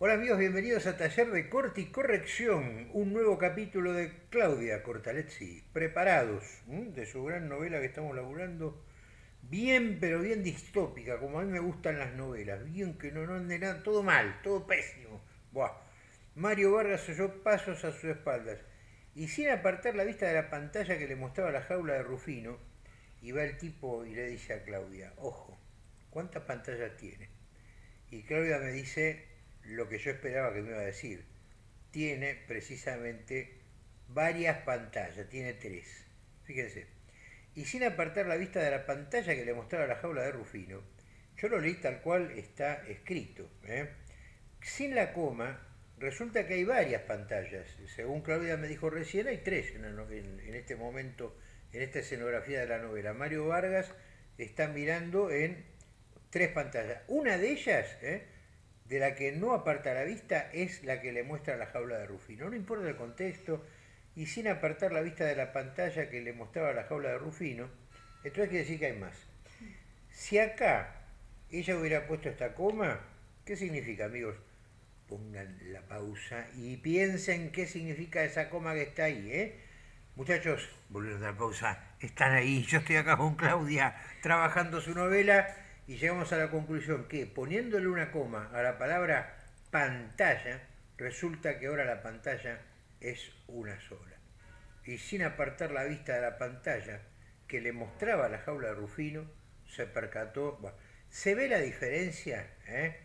Hola amigos, bienvenidos a Taller de Corte y Corrección, un nuevo capítulo de Claudia Cortalezzi, preparados de su gran novela que estamos laburando, bien pero bien distópica, como a mí me gustan las novelas, bien que no, no ande nada, todo mal, todo pésimo. Buah. Mario Vargas oyó pasos a sus espaldas y sin apartar la vista de la pantalla que le mostraba la jaula de Rufino, y va el tipo y le dice a Claudia, ojo, ¿cuántas pantallas tiene? Y Claudia me dice, lo que yo esperaba que me iba a decir. Tiene precisamente varias pantallas, tiene tres. Fíjense. Y sin apartar la vista de la pantalla que le mostraba la jaula de Rufino, yo lo leí tal cual está escrito. ¿eh? Sin la coma, resulta que hay varias pantallas. Según Claudia me dijo recién, hay tres en, este momento, en esta escenografía de la novela. Mario Vargas está mirando en tres pantallas. Una de ellas, ¿eh? De la que no aparta la vista es la que le muestra la jaula de Rufino. No importa el contexto, y sin apartar la vista de la pantalla que le mostraba la jaula de Rufino, entonces quiere decir que hay más. Si acá ella hubiera puesto esta coma, ¿qué significa, amigos? Pongan la pausa y piensen qué significa esa coma que está ahí, ¿eh? Muchachos, volvieron a la pausa, están ahí, yo estoy acá con Claudia trabajando su novela y llegamos a la conclusión que poniéndole una coma a la palabra pantalla, resulta que ahora la pantalla es una sola. Y sin apartar la vista de la pantalla que le mostraba la jaula de Rufino, se percató, se ve la diferencia, ¿eh?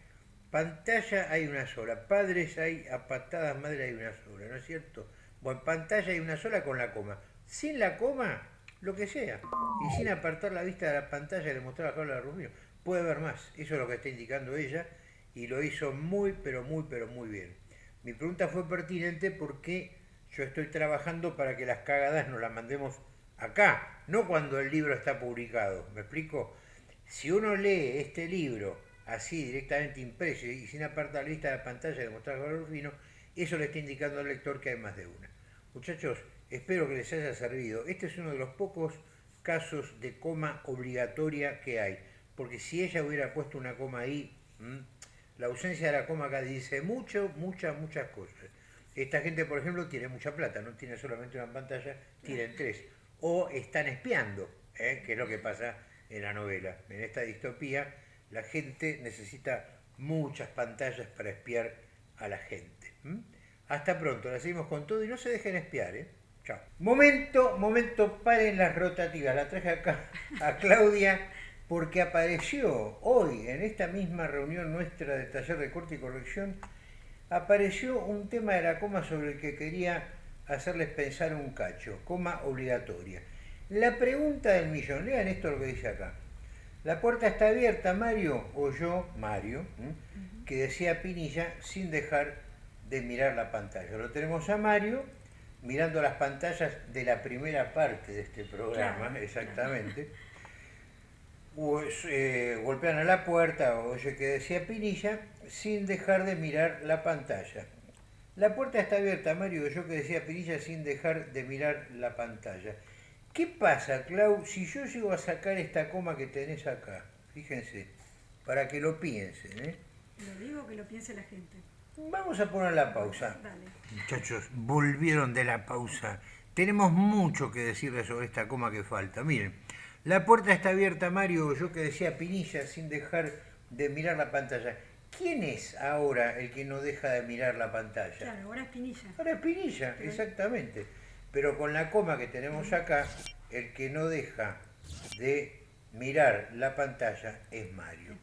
pantalla hay una sola, padres hay, a patadas madre hay una sola, ¿no es cierto? Bueno, pantalla hay una sola con la coma. Sin la coma, lo que sea. Y sin apartar la vista de la pantalla le mostraba la jaula de Rufino puede haber más. Eso es lo que está indicando ella y lo hizo muy, pero muy, pero muy bien. Mi pregunta fue pertinente porque yo estoy trabajando para que las cagadas nos las mandemos acá, no cuando el libro está publicado. ¿Me explico? Si uno lee este libro así directamente impreso y sin apartar la lista de la pantalla de mostrar valor fino, eso le está indicando al lector que hay más de una. Muchachos, espero que les haya servido. Este es uno de los pocos casos de coma obligatoria que hay porque si ella hubiera puesto una coma ahí, la ausencia de la coma acá dice mucho, muchas, muchas cosas. Esta gente, por ejemplo, tiene mucha plata, no tiene solamente una pantalla, tienen tres. O están espiando, ¿eh? que es lo que pasa en la novela. En esta distopía, la gente necesita muchas pantallas para espiar a la gente. Hasta pronto, la seguimos con todo y no se dejen espiar. ¿eh? Chao. Momento, momento, paren las rotativas. La traje acá a Claudia porque apareció hoy, en esta misma reunión nuestra del taller de corte y corrección, apareció un tema de la coma sobre el que quería hacerles pensar un cacho, coma obligatoria. La pregunta del millón, lean esto lo que dice acá. La puerta está abierta, Mario, o yo, Mario, que decía Pinilla, sin dejar de mirar la pantalla. Lo tenemos a Mario mirando las pantallas de la primera parte de este programa, exactamente eh, golpean a la puerta, oye que decía Pinilla, sin dejar de mirar la pantalla. La puerta está abierta, Mario, yo que decía Pinilla, sin dejar de mirar la pantalla. ¿Qué pasa, Clau, si yo llego a sacar esta coma que tenés acá? Fíjense, para que lo piensen, ¿eh? Lo digo que lo piense la gente. Vamos a poner la pausa. Muchachos, volvieron de la pausa. Tenemos mucho que decirles sobre esta coma que falta. Miren, la puerta está abierta, Mario, yo que decía Pinilla, sin dejar de mirar la pantalla. ¿Quién es ahora el que no deja de mirar la pantalla? Claro, ahora es Pinilla. Ahora es Pinilla, exactamente. Pero con la coma que tenemos acá, el que no deja de mirar la pantalla es Mario.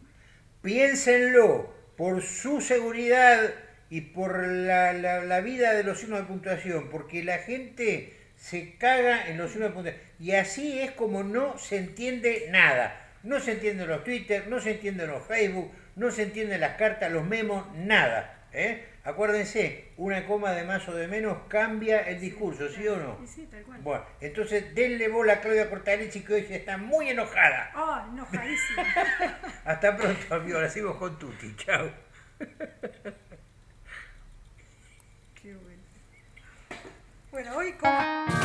Piénsenlo, por su seguridad y por la, la vida de los signos de puntuación, porque la gente se caga en los de puntuación. Y así es como no se entiende nada. No se entienden los Twitter, no se entienden los Facebook, no se entienden las cartas, los memos, nada. ¿eh? Acuérdense, una coma de más o de menos cambia el discurso, ¿sí o no? Sí, tal cual. Bueno, entonces denle bola a Claudia Cortalechi que hoy está muy enojada. Oh, enojadísima. Hasta pronto, amigos. La sigo con Tuti. Chao. Qué bueno. Bueno, hoy como...